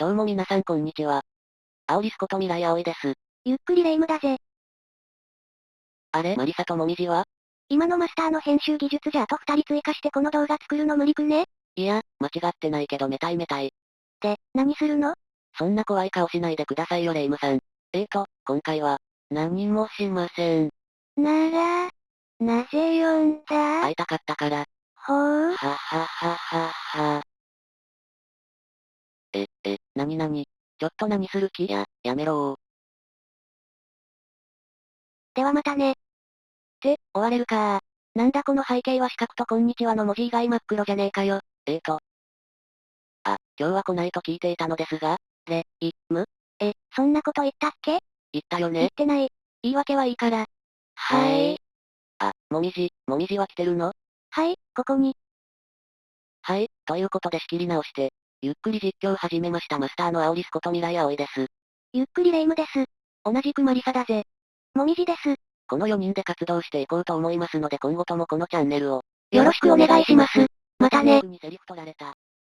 どうも皆さんこんにちは。アオリスこと未来葵です。ゆっくりレ夢ムだぜ。あれマリサともみじは？今のマスターの編集技術じゃあと二人追加してこの動画作るの無理くね？いや、間違ってないけどめたいめたい。で、何するの？そんな怖い顔しないでくださいよレイムさん。えーと、今回は、何もしません。なら、なぜ呼んだ？会いたかったから。なになにちょっと何する気や、やめろー。ではまたね。って、終われるかー。なんだこの背景は四角とこんにちはの文字以外真っ黒じゃねえかよ。えーと。あ、今日は来ないと聞いていたのですが、レ、イ、ムえ、そんなこと言ったっけ？言ったよね言ってない。言い訳はいいから。はーい。あ、もみじ、もみじは来てるの？はい、ここに。はい、ということで仕切り直して、ゆっくり実況始めましたマスターのアオリスこと未来葵です。ゆっくりレ夢ムです。同じくマリサだぜ。もみじです。この4人で活動していこうと思いますので今後ともこのチャンネルを、よろしくお願いします。またね。にセリフ取られた。